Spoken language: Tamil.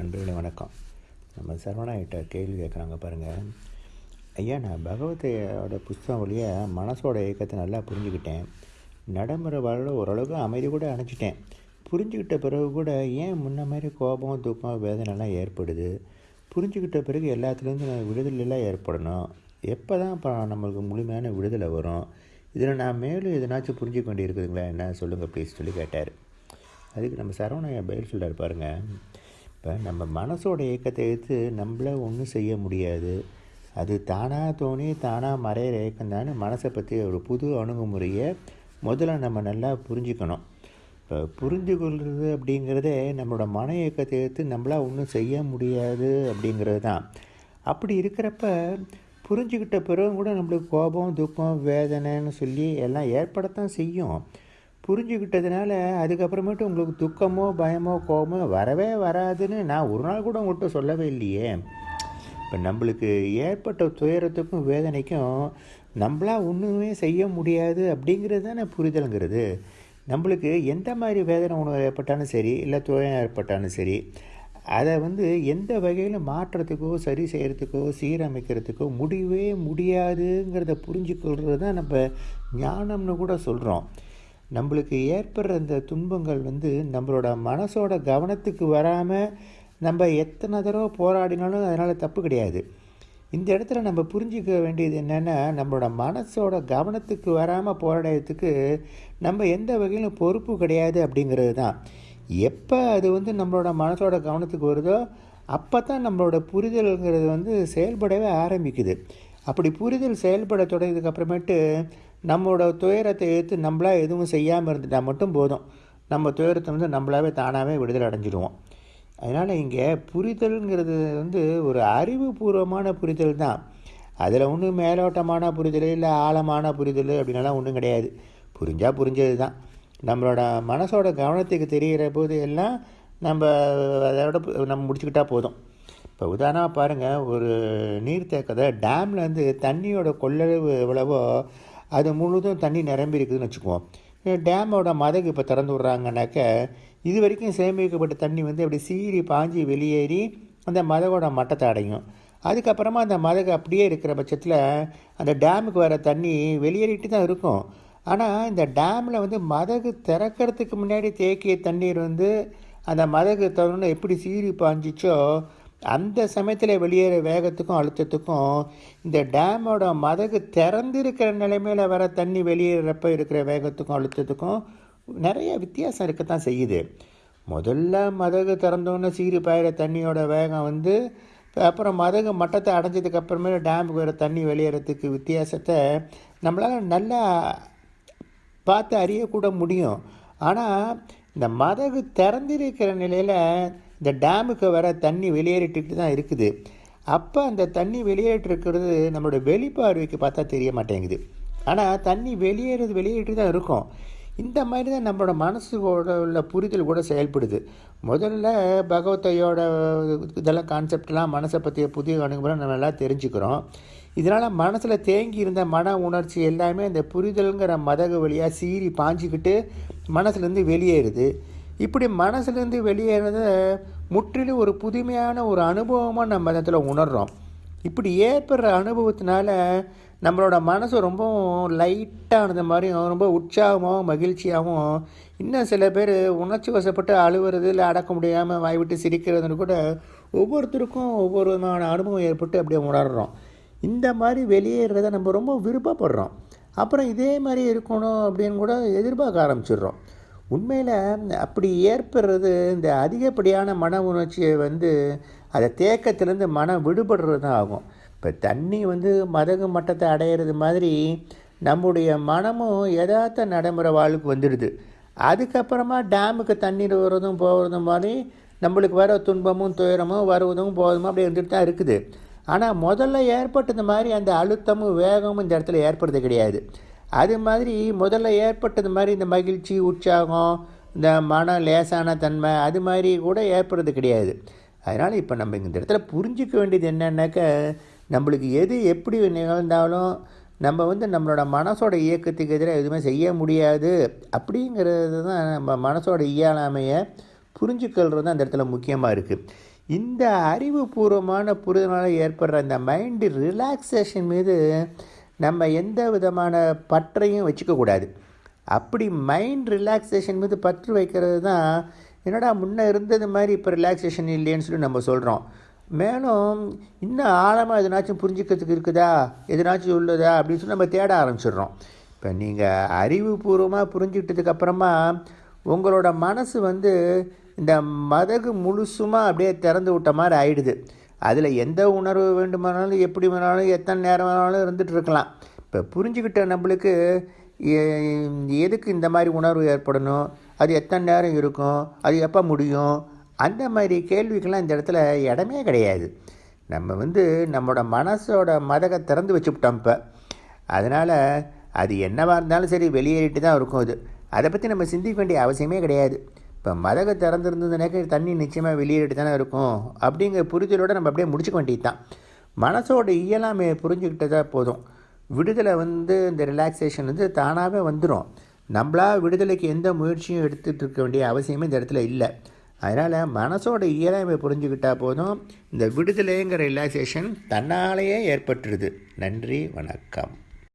நண்பர்களே வணக்கம். நம்ம சரவணாயிட்ட கேள்வி கேட்குறாங்க பாருங்கள் ஐயா நான் பகவத்தையோட புஸ்தகம் வழியாக மனசோட இயக்கத்தை நல்லா புரிஞ்சுக்கிட்டேன். நடைமுறை வாழ்வில் ஓரளவுக்கு அமைதி கூட அணைச்சிட்டேன் புரிஞ்சுக்கிட்ட பிறகு கூட ஏன் முன்ன மாதிரி கோபம் துக்கம் வேதனைலாம் ஏற்படுது? புரிஞ்சுக்கிட்ட பிறகு எல்லாத்துலேருந்து விடுதலைலாம் ஏற்படணும். எப்போ தான் இப்போ நம்மளுக்கு முழுமையான விடுதலை வரும்? இதில் நான் மேலும் எதனாச்சும் புரிஞ்சுக்க வேண்டியிருக்குதுங்களா என்ன? சொல்லுங்கள் ப்ளீஸ் சொல்லி கேட்டார். அதுக்கு நம்ம சரவணையா பதில் சொல்கிறார் பாருங்கள் இப்போ நம்ம மனசோட இயக்கத்தை எடுத்து நம்மள ஒன்றும் செய்ய முடியாது. அது தானாக தோணி தானாக மறையிற ஏக்கம் தானே மனசை பற்றி ஒரு புது அணுகுமுறையை முதல்ல நம்ம நல்லா புரிஞ்சுக்கணும். இப்போ புரிஞ்சு கொள்வது அப்படிங்கிறதே நம்மளோட மன இயக்கத்தை எடுத்து நம்மளால் ஒன்றும் செய்ய முடியாது அப்படிங்கிறது தான் அப்படி இருக்கிறப்ப புரிஞ்சுக்கிட்ட பிறகு கூட நம்மளுக்கு கோபம் துக்கம் வேதனைன்னு சொல்லி எல்லாம் ஏற்படத்தான் செய்யும். புரிஞ்சுக்கிட்டதுனால அதுக்கப்புறமேட்டு உங்களுக்கு துக்கமோ பயமோ கோபமோ வரவே வராதுன்னு நான் ஒரு நாள் கூட உங்கள்கிட்ட சொல்லவே இல்லையே. இப்போ நம்மளுக்கு ஏற்பட்ட துயரத்துக்கும் வேதனைக்கும் நம்மளாக ஒன்றுமே செய்ய முடியாது அப்படிங்கிறது தானே புரிதலுங்கிறது. நம்மளுக்கு எந்த மாதிரி வேதனை உணவு ஏற்பட்டாலும் சரி இல்லை துயரம் ஏற்பட்டாலும் சரி அதை வந்து எந்த வகையில் மாற்றத்துக்கோ சரி செய்கிறதுக்கோ சீரமைக்கிறதுக்கோ முடியவே முடியாதுங்கிறத புரிஞ்சுக்கொள்கிறது தான் நம்ம ஞானம்னு கூட சொல்கிறோம் நம்மளுக்கு ஏற்படுற இந்த துன்பங்கள் வந்து நம்மளோட மனசோட கவனத்துக்கு வராமல் நம்ம எத்தனை தடவை போராடினாலும் அதனால் தப்பு கிடையாது. இந்த இடத்துல நம்ம புரிஞ்சிக்க வேண்டியது என்னென்னா நம்மளோட மனசோட கவனத்துக்கு வராமல் போராடுறதுக்கு நம்ம எந்த வகையிலும் பொறுப்பு கிடையாது அப்படிங்கிறது தான். எப்போ அது வந்து நம்மளோட மனசோட கவனத்துக்கு வருதோ அப்போ தான் நம்மளோட புரிதல்ங்கிறது வந்து செயல்படவே ஆரம்பிக்குது. அப்படி புரிதல் செயல்பட தொடங்கியதுக்கப்புறமேட்டு நம்மளோட துயரத்தை எடுத்து நம்மளாக எதுவும் செய்யாமல் இருந்துட்டால் மட்டும் போதும். நம்ம துயரத்தை வந்து நம்மளாவே தானாகவே விடுதலை அடைஞ்சிடுவோம். அதனால் இங்கே புரிதல்ங்கிறது வந்து ஒரு அறிவுபூர்வமான புரிதல் தான். அதில் ஒன்றும் மேலோட்டமான புரிதல் இல்லை ஆழமான புரிதல் அப்படின்லாம் ஒன்றும் கிடையாது. புரிஞ்சால் புரிஞ்சது தான். நம்மளோட மனசோட கவனத்துக்கு தெரிகிற போது எல்லாம் நம்ம அதோட நம்ம முடிச்சுக்கிட்டா போதும். இப்போ உதாரணமாக பாருங்கள் ஒரு நீர்த்தேக்கத்தை டேம்லேருந்து தண்ணியோட கொள்ளளவு எவ்வளவோ அது முழுதும் தண்ணி நிரம்பி இருக்குதுன்னு வச்சுக்குவோம் டேமோட மதகு இப்போ திறந்து விட்றாங்கனாக்க இது வரைக்கும் சேமிக்கப்பட்ட தண்ணி வந்து அப்படி சீறி பாஞ்சி வெளியேறி அந்த மதகோட மட்டத்தை அடையும். அதுக்கப்புறமா அந்த மதகு அப்படியே இருக்கிற பட்சத்தில் அந்த டேமுக்கு வர தண்ணி வெளியேறிட்டு தான் இருக்கும். ஆனால் இந்த டேமில் வந்து மதகு திறக்கிறதுக்கு முன்னாடி தேக்கிய தண்ணீர் வந்து அந்த மதகு திறந்து எப்படி சீறி பாஞ்சிச்சோ அந்த சமயத்தில் வெளியேற வேகத்துக்கும் அழுத்தத்துக்கும் இந்த டேமோட மதகு திறந்திருக்கிற நிலைமையில் வர தண்ணி வெளியேறப்ப இருக்கிற வேகத்துக்கும் அழுத்தத்துக்கும் நிறைய வித்தியாசம் இருக்கத்தான் செய்யுது. முதல்ல மதகு திறந்தோன்னே சீறி பாயிற தண்ணியோட வேகம் வந்து அப்புறம் மதகு மட்டத்தை அடைஞ்சதுக்கு அப்புறமே டேமுக்கு வர தண்ணி வெளியேறதுக்கு வித்தியாசத்தை நம்மளால் நல்லா பார்த்து அறியக்கூட முடியும். ஆனால் இந்த மதகு திறந்திருக்கிற நிலையில் இந்த டேமுக்கு வர தண்ணி வெளியேறிட்டு தான் இருக்குது. அப்போ அந்த தண்ணி வெளியேற்றிருக்கிறது நம்மளோட வெளிப்பார்வைக்கு பார்த்தா தெரிய மாட்டேங்குது. ஆனால் தண்ணி வெளியேறது வெளியேற்றி தான் இருக்கும். இந்த மாதிரி தான் நம்மளோட மனசோட உள்ள புரிதல் கூட செயல்படுது. முதல்ல பகவத்தையோட இதெல்லாம் கான்செப்ட்லாம் மனசை பற்றிய புதிய அணுகுமுறை நம்ம எல்லாம் தெரிஞ்சுக்கிறோம். இதனால் மனசில் தேங்கி இருந்த மன உணர்ச்சி எல்லாமே அந்த புரிதலுங்கிற மதகு வழியாக சீறி பாஞ்சிக்கிட்டு மனசுலேருந்து வெளியேறுது. இப்படி மனசுலேருந்து வெளியேறத முற்றிலும் ஒரு புதுமையான ஒரு அனுபவமாக நம்ம இடத்துல உணர்கிறோம் இப்படி ஏற்படுற அனுபவத்தினால நம்மளோட மனசு ரொம்பவும் லைட்டானது மாதிரியும் ரொம்ப உற்சாகமாகவும் மகிழ்ச்சியாகவும் இன்னும் சில பேர் உணர்ச்சி வசப்பட்டு அழுவுறது இல்லை அடக்க முடியாமல் வாய் விட்டு சிரிக்கிறதுன்னு கூட ஒவ்வொருத்தருக்கும் ஒவ்வொரு விதமான அனுபவம் ஏற்பட்டு அப்படியே உணர்கிறோம் இந்த மாதிரி வெளியேறத நம்ம ரொம்ப விருப்பப்படுறோம். அப்புறம் இதே மாதிரி இருக்கணும் அப்படின்னு கூட எதிர்பார்க்க ஆரம்பிச்சிடுறோம். உண்மையில் அப்படி ஏற்படுறது இந்த அதிகப்படியான மன உணர்ச்சியை வந்து அதை தேக்கத்திலேருந்து மனம் விடுபடுறது தான் ஆகும். இப்போ தண்ணி வந்து மதகு மட்டத்தை அடையிறது மாதிரி நம்முடைய மனமும் யதார்த்த நடைமுறை வாழ்வுக்கு வந்துடுது. அதுக்கப்புறமா டேமுக்கு தண்ணீர் வர்றதும் போகிறதும் மாதிரி நம்மளுக்கு வர துன்பமும் துயரமும் வருவதும் போவதும் அப்படி இருந்துட்டு தான் இருக்குது. ஆனால் முதல்ல ஏற்பட்டது மாதிரி அந்த அழுத்தமும் வேகமும் இந்த இடத்துல ஏற்படுறது கிடையாது. அது மாதிரி முதல்ல ஏற்பட்டது மாதிரி இந்த மகிழ்ச்சி உற்சாகம் இந்த மன லேசான தன்மை அது மாதிரி கூட ஏற்படுறது கிடையாது. அதனால் இப்போ நம்ம இந்த இடத்துல புரிஞ்சிக்க வேண்டியது என்னன்னாக்க நம்மளுக்கு எது எப்படி நிகழ்ந்தாலும் நம்ம வந்து நம்மளோட மனசோட இயக்கத்துக்கு எதிராக எதுவுமே செய்ய முடியாது. அப்படிங்கிறது தான் நம்ம மனசோட இயலாமையை புரிஞ்சுக்கொள்கிறது தான் அந்த இடத்துல முக்கியமாக இருக்குது இந்த அறிவுபூர்வமான புரிதலால் ஏற்படுற அந்த மைண்டு ரிலாக்ஸேஷன் மீது நம்ம எந்த விதமான பற்றையும் வச்சுக்கக்கூடாது அப்படி மைண்ட் ரிலாக்ஸேஷன் மீது பற்று வைக்கிறது தான் என்னடா முன்னே இருந்தது மாதிரி இப்போ ரிலாக்ஸேஷன் இல்லைன்னு சொல்லி நம்ம சொல்கிறோம் மேலும் இன்னும் ஆழமாக எதனாச்சும் புரிஞ்சுக்கிறதுக்கு இருக்குதா? எதனாச்சும் உள்ளதா? அப்படின்னு சொல்லி நம்ம தேட ஆரம்பிச்சிடுறோம். இப்போ நீங்கள் அறிவுபூர்வமாக புரிஞ்சுக்கிட்டதுக்கப்புறமா உங்களோட மனசு வந்து இந்த மதகு முழுசுமாக அப்படியே திறந்து விட்ட மாதிரி ஆயிடுது. அதில் எந்த உணர்வு வேண்டுமானாலும் எப்படி வேணாலும் எத்தனை நேரம் வேணாலும் இருந்துகிட்டு இருக்கலாம். இப்போ புரிஞ்சுக்கிட்ட நம்மளுக்கு எதுக்கு இந்த மாதிரி உணர்வு ஏற்படணும்? அது எத்தனை நேரம் இருக்கும்? அது எப்போ முடியும்? அந்த மாதிரி கேள்விக்கெல்லாம் இந்த இடத்துல இடமே கிடையாது. நம்ம வந்து நம்மளோட மனசோட மதகை திறந்து வச்சுவிட்டோம் இப்போ. அதனால் அது என்னவாக இருந்தாலும் சரி வெளியேறிட்டு தான் இருக்கும் அது. அதை பற்றி நம்ம சிந்திக்க வேண்டிய அவசியமே கிடையாது. இப்போ மதகு திறந்துருந்ததுனாக்க தண்ணி நிச்சயமாக வெளியேறிட்டு தானே இருக்கும். அப்படிங்கிற புரிதலோடு நம்ம அப்படியே முடிச்சுக்க வேண்டியது தான் மனசோட இயலாமை புரிஞ்சுக்கிட்டதா போதும். விடுதலை வந்து இந்த ரிலாக்ஸேஷன் வந்து தானாகவே வந்துடும் நம்மளா விடுதலைக்கு எந்த முயற்சியும் எடுத்துகிட்டு இருக்க வேண்டிய அவசியமே இந்த இடத்துல இல்லை. அதனால் மனசோட இயலாமை புரிஞ்சுக்கிட்டால் போதும். இந்த விடுதலைங்கிற ரிலாக்ஸேஷன் தன்னாலேயே ஏற்பட்டுருது. நன்றி வணக்கம்.